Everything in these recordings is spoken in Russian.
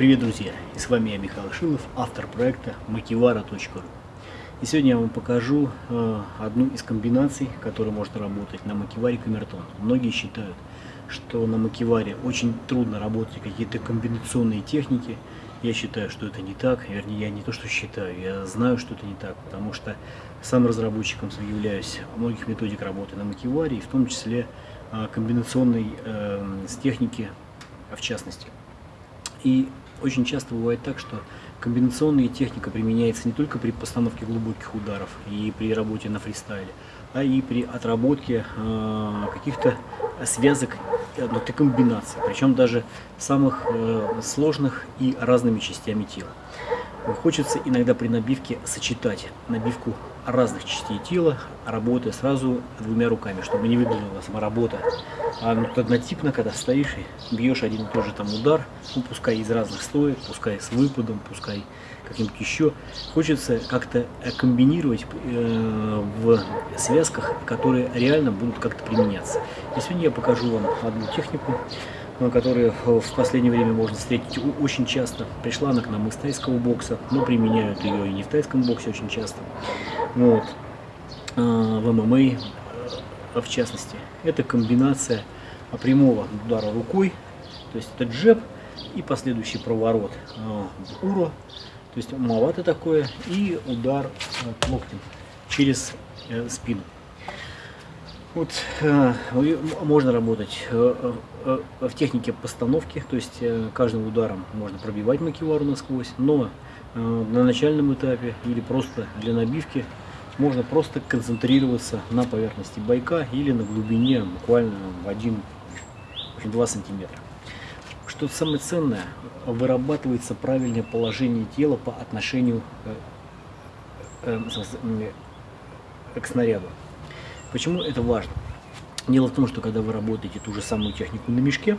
Привет, друзья! И с вами я, Михаил Шилов, автор проекта makivara.ru. И сегодня я вам покажу э, одну из комбинаций, которая может работать на макиваре камертон. Многие считают, что на макиваре очень трудно работать какие-то комбинационные техники. Я считаю, что это не так. Вернее, я не то, что считаю, я знаю, что это не так, потому что сам разработчиком являюсь многих методик работы на макиваре, и в том числе э, комбинационной э, с техники в частности. И очень часто бывает так, что комбинационная техника применяется не только при постановке глубоких ударов и при работе на фристайле, а и при отработке э, каких-то связок внутри комбинаций, причем даже самых э, сложных и разными частями тела. Хочется иногда при набивке сочетать набивку разных частей тела, работая сразу двумя руками, чтобы не выглядела сама работа. А ну, однотипно, когда стоишь и бьешь один и тот же там удар, ну, пускай из разных стоек, пускай с выпадом, пускай каким-то еще. Хочется как-то комбинировать э, в связках, которые реально будут как-то применяться. И сегодня я покажу вам одну технику, которые в последнее время можно встретить очень часто. Пришла она к нам из тайского бокса, но применяют ее и не в тайском боксе очень часто. Вот. А, в ММА в частности. Это комбинация прямого удара рукой, то есть это джеб и последующий проворот а, уро, то есть маловато такое, и удар локтем через э, спину. Вот э, можно работать э, э, в технике постановки, то есть каждым ударом можно пробивать макевару насквозь, но на начальном этапе или просто для набивки можно просто концентрироваться на поверхности байка или на глубине буквально в 1-2 сантиметра. Что самое ценное, вырабатывается правильное положение тела по отношению к снаряду. Почему это важно? Дело в том, что когда вы работаете ту же самую технику на мешке,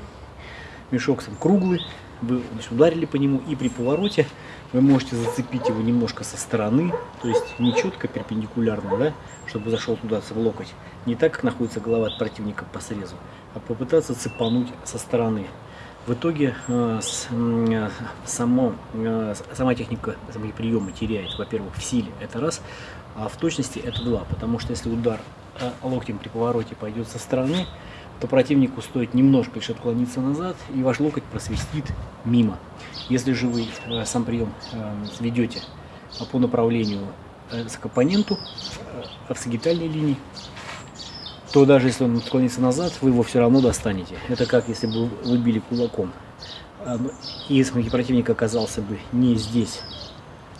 мешок сам круглый, вы значит, ударили по нему, и при повороте вы можете зацепить его немножко со стороны, то есть не четко перпендикулярно, да, чтобы зашел туда в локоть, не так, как находится голова от противника по срезу, а попытаться цепануть со стороны. В итоге э, с, э, само, э, сама техника, сами приемы теряет, во-первых, в силе, это раз, а в точности это два, потому что если удар локтем при повороте пойдет со стороны, то противнику стоит немножко лишь отклониться назад, и ваш локоть просвистит мимо. Если же вы э, сам прием э, ведете по направлению к оппоненту в сагитальной линии, то даже если он отклонится назад, вы его все равно достанете. Это как если бы вы били кулаком. И если противник оказался бы не здесь,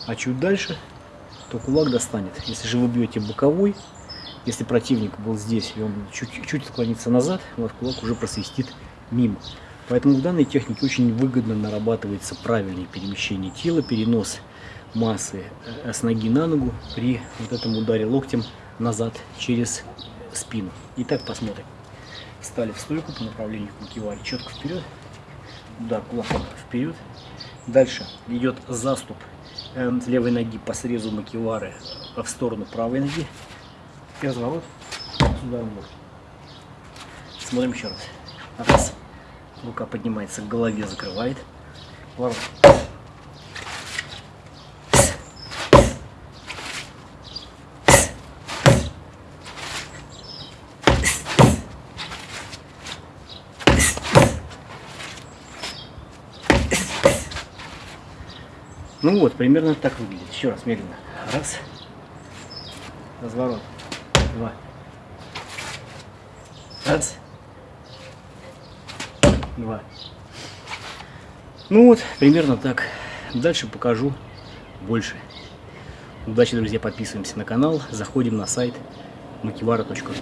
а чуть дальше, то кулак достанет. Если же вы бьете боковой, если противник был здесь, и он чуть-чуть отклонится назад, ваш кулак уже просвистит мимо. Поэтому в данной технике очень выгодно нарабатывается правильное перемещение тела, перенос массы э, с ноги на ногу при вот этом ударе локтем назад через спину. Итак, посмотрим. Встали в стойку по направлению к четко вперед, удар кулаком вперед. Дальше идет заступ э, с левой ноги по срезу макевары в сторону правой ноги разворот сюда в Смотрим еще раз. Раз. Рука поднимается к голове, закрывает. Ворот. Ну вот, примерно так выглядит. Еще раз, медленно. Раз. Разворот два. Раз. Два. Ну вот, примерно так. Дальше покажу больше. Удачи, друзья, подписываемся на канал, заходим на сайт makivara.ru